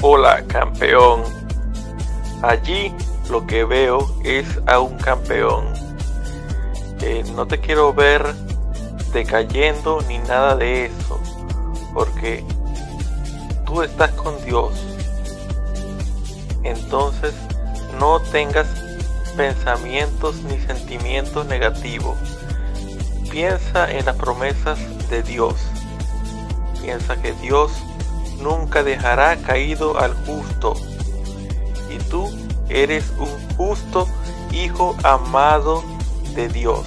Hola campeón. Allí lo que veo es a un campeón. Eh, no te quiero ver decayendo ni nada de eso. Porque tú estás con Dios. Entonces no tengas pensamientos ni sentimientos negativos. Piensa en las promesas de Dios. Piensa que Dios nunca dejará caído al justo. Y tú eres un justo hijo amado de Dios.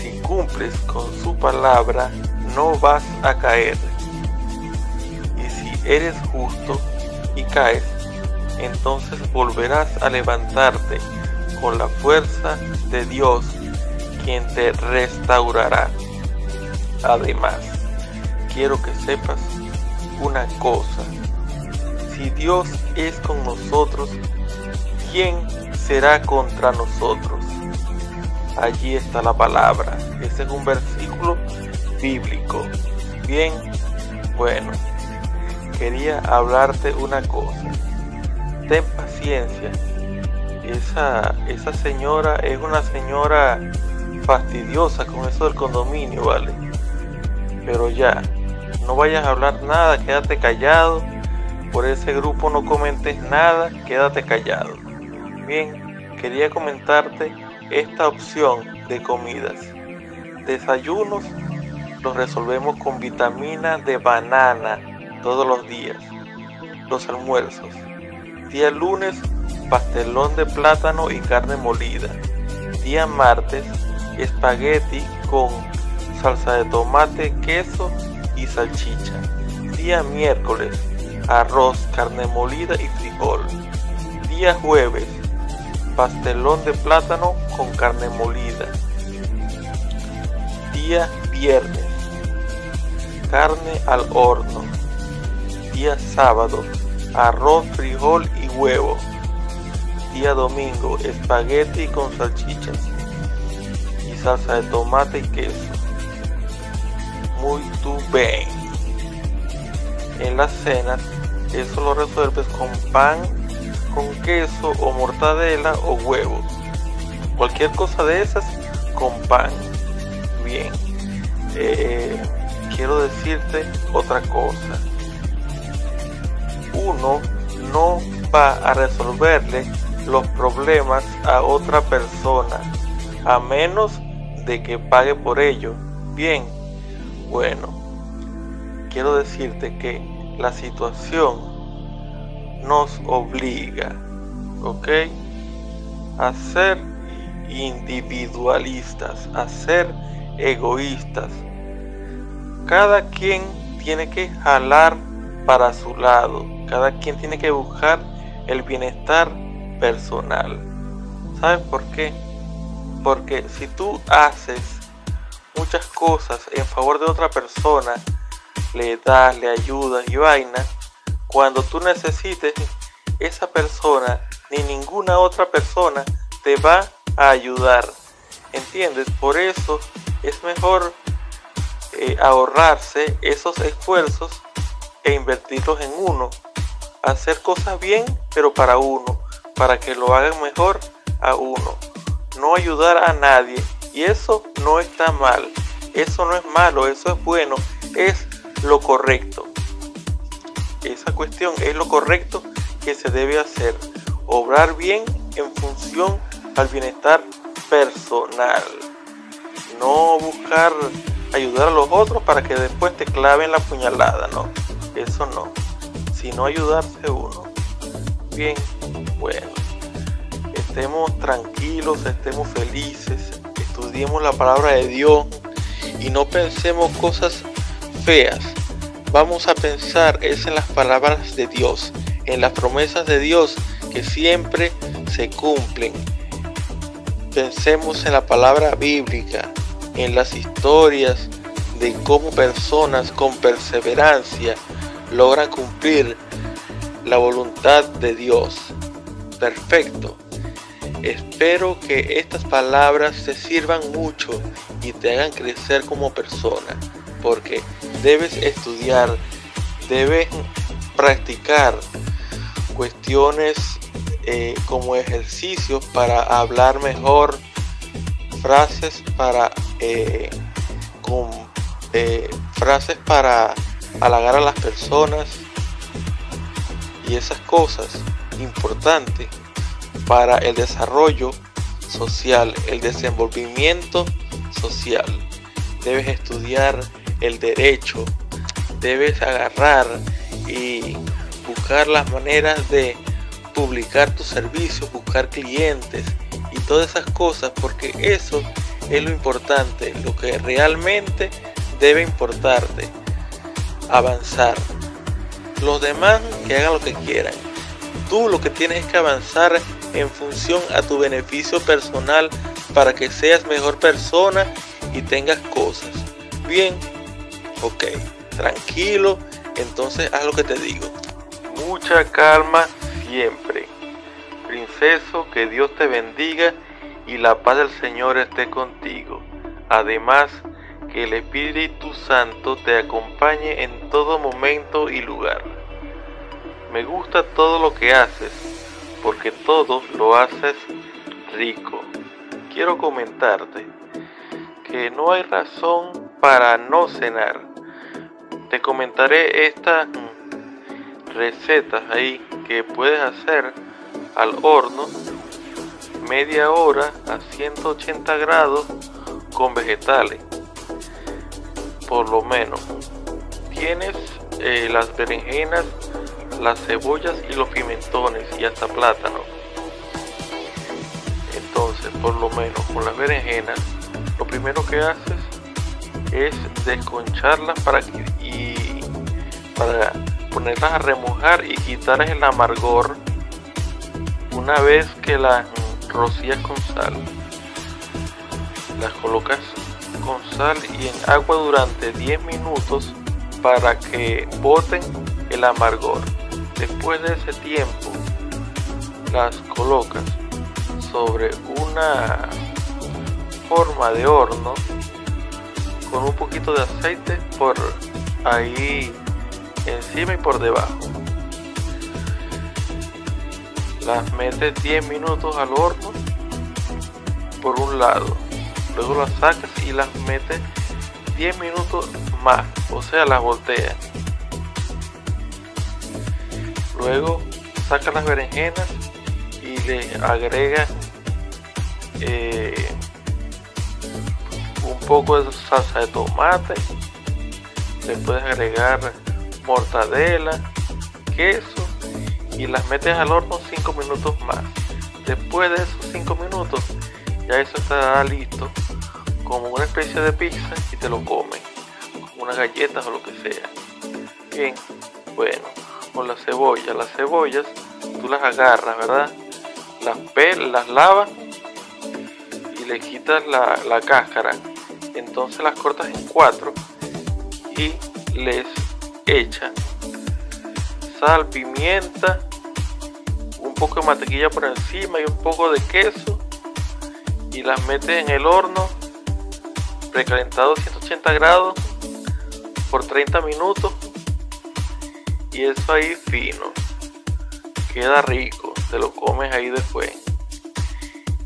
Si cumples con su palabra, no vas a caer. Y si eres justo y caes, entonces volverás a levantarte con la fuerza de Dios, quien te restaurará. Además, quiero que sepas una cosa. Si Dios es con nosotros, ¿quién será contra nosotros? Allí está la palabra. Ese es un versículo bíblico. Bien, bueno, quería hablarte una cosa. Ten paciencia. Esa, esa señora es una señora fastidiosa con eso del condominio, ¿vale? Pero ya, no vayas a hablar nada, quédate callado. Por ese grupo no comentes nada, quédate callado. Bien, quería comentarte esta opción de comidas. Desayunos los resolvemos con vitamina de banana todos los días. Los almuerzos. Día lunes, pastelón de plátano y carne molida. Día martes, espagueti con salsa de tomate, queso y salchicha. Día miércoles, arroz, carne molida y frijol. Día jueves, pastelón de plátano con carne molida. Día viernes, carne al horno. Día sábado, arroz, frijol y huevo. Día domingo, espagueti con salchichas y salsa de tomate y queso muy bien. En las cenas, eso lo resuelves con pan, con queso o mortadela o huevo. Cualquier cosa de esas con pan. Bien. Eh, quiero decirte otra cosa. Uno no va a resolverle los problemas a otra persona a menos de que pague por ello. Bien, bueno, quiero decirte que la situación nos obliga, ¿ok? A ser individualistas, a ser egoístas. Cada quien tiene que jalar para su lado, cada quien tiene que buscar el bienestar personal. ¿Sabes por qué? Porque si tú haces muchas cosas en favor de otra persona, le das, le ayudas y vaina, cuando tú necesites, esa persona ni ninguna otra persona te va a ayudar. ¿Entiendes? Por eso es mejor eh, ahorrarse esos esfuerzos e invertirlos en uno. Hacer cosas bien, pero para uno, para que lo hagan mejor a uno. No ayudar a nadie y eso no está mal, eso no es malo, eso es bueno, es lo correcto. Esa cuestión es lo correcto que se debe hacer. Obrar bien en función al bienestar personal. No buscar ayudar a los otros para que después te claven la puñalada, no. Eso no. Sino ayudarse uno. Bien, bueno. Estemos tranquilos, estemos felices, estudiemos la palabra de Dios y no pensemos cosas feas. Vamos a pensar es en las palabras de Dios, en las promesas de Dios que siempre se cumplen. Pensemos en la palabra bíblica, en las historias de cómo personas con perseverancia logran cumplir la voluntad de Dios. Perfecto. Espero que estas palabras te sirvan mucho y te hagan crecer como persona, porque debes estudiar debes practicar cuestiones eh, como ejercicios para hablar mejor, frases para eh, con, eh, frases para halagar a las personas y esas cosas importantes para el desarrollo social, el desenvolvimiento social. Debes estudiar el derecho, debes agarrar y buscar las maneras de publicar tus servicios, buscar clientes y todas esas cosas, porque eso es lo importante, lo que realmente debe importarte, avanzar. Los demás que hagan lo que quieran. Tú lo que tienes es que avanzar en función a tu beneficio personal para que seas mejor persona y tengas cosas. Bien, ok, tranquilo, entonces haz lo que te digo. Mucha calma siempre. Princeso, que Dios te bendiga y la paz del Señor esté contigo. Además, que el Espíritu Santo te acompañe en todo momento y lugar. Me gusta todo lo que haces, porque todo lo haces rico. Quiero comentarte que no hay razón para no cenar. Te comentaré estas recetas ahí que puedes hacer al horno media hora a 180 grados con vegetales por lo menos tienes eh, las berenjenas las cebollas y los pimentones y hasta plátano entonces por lo menos con las berenjenas lo primero que haces es desconcharlas para y para ponerlas a remojar y quitar el amargor. Una vez que las rocías con sal las colocas con sal y en agua durante 10 minutos para que boten el amargor después de ese tiempo las colocas sobre una forma de horno con un poquito de aceite por ahí encima y por debajo. Las metes 10 minutos al horno por un lado. Luego las sacas y las metes 10 minutos más. O sea, las volteas. Luego sacas las berenjenas y le agregas eh, un poco de salsa de tomate. Le puedes agregar mortadela, queso y las metes al horno 5 minutos más. Después de esos 5 minutos ya eso estará listo como una especie de pizza y te lo comes, como unas galletas o lo que sea. Bien, bueno, con la cebolla, las cebollas tú las agarras, ¿verdad? Las pelas, las lavas y le quitas la, la cáscara. Entonces las cortas en cuatro y les hecha sal, pimienta, un poco de mantequilla por encima y un poco de queso y las metes en el horno precalentado 180 grados por 30 minutos y eso ahí fino. Queda rico te lo comes ahí después.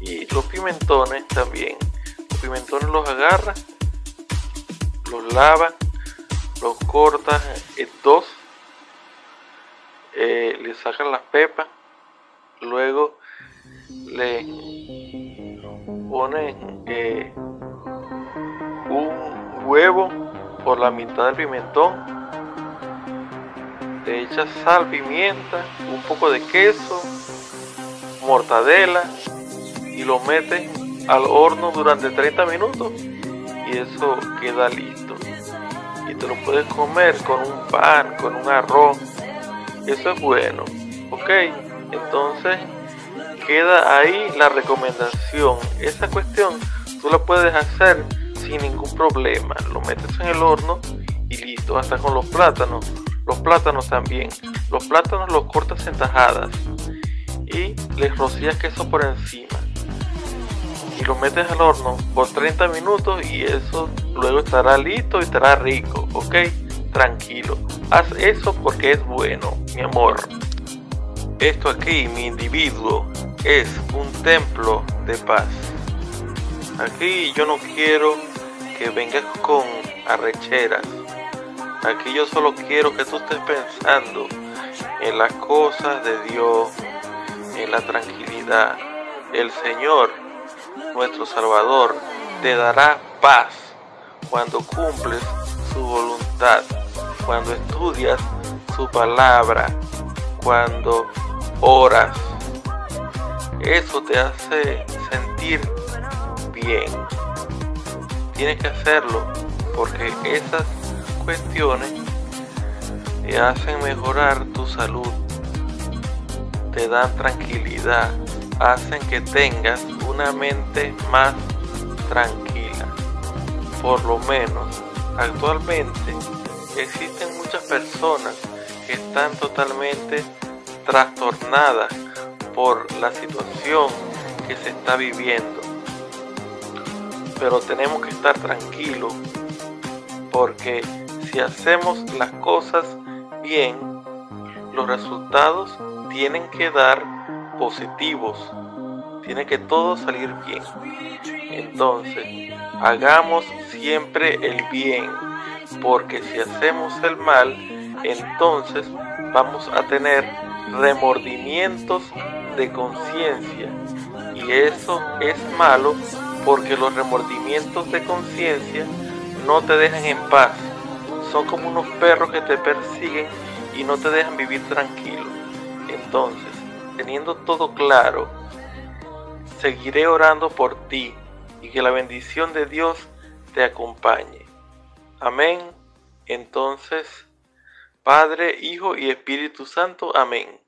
Y los pimentones también. Los pimentones los agarras los lavas los cortas en dos, eh, le sacan las pepas, luego le ponen eh, un huevo por la mitad del pimentón, le echas sal, pimienta, un poco de queso, mortadela y lo metes al horno durante 30 minutos y eso queda listo y te lo puedes comer con un pan, con un arroz. Eso es bueno. Ok, entonces queda ahí la recomendación. Esa cuestión tú la puedes hacer sin ningún problema. Lo metes en el horno y listo. Hasta con los plátanos. Los plátanos también. Los plátanos los cortas en tajadas y les rocías queso por encima y lo metes al horno por 30 minutos y eso luego estará listo y estará rico, ok, tranquilo. Haz eso porque es bueno, mi amor. Esto aquí, mi individuo, es un templo de paz. Aquí yo no quiero que vengas con arrecheras. Aquí yo solo quiero que tú estés pensando en las cosas de Dios, en la tranquilidad. El Señor, nuestro Salvador, te dará paz cuando cumples su voluntad, cuando estudias su palabra, cuando oras. Eso te hace sentir bien. Tienes que hacerlo porque esas cuestiones te hacen mejorar tu salud, te dan tranquilidad, hacen que tengas una mente más tranquila. Por lo menos, actualmente existen muchas personas que están totalmente trastornadas por la situación que se está viviendo. Pero tenemos que estar tranquilos porque si hacemos las cosas bien, los resultados tienen que dar positivos. Tiene que todo salir bien. Entonces, hagamos siempre el bien, porque si hacemos el mal, entonces vamos a tener remordimientos de conciencia. Y eso es malo porque los remordimientos de conciencia no te dejan en paz. Son como unos perros que te persiguen y no te dejan vivir tranquilo. Entonces, teniendo todo claro, seguiré orando por ti y que la bendición de Dios te acompañe. Amén. Entonces, Padre, Hijo y Espíritu Santo. Amén.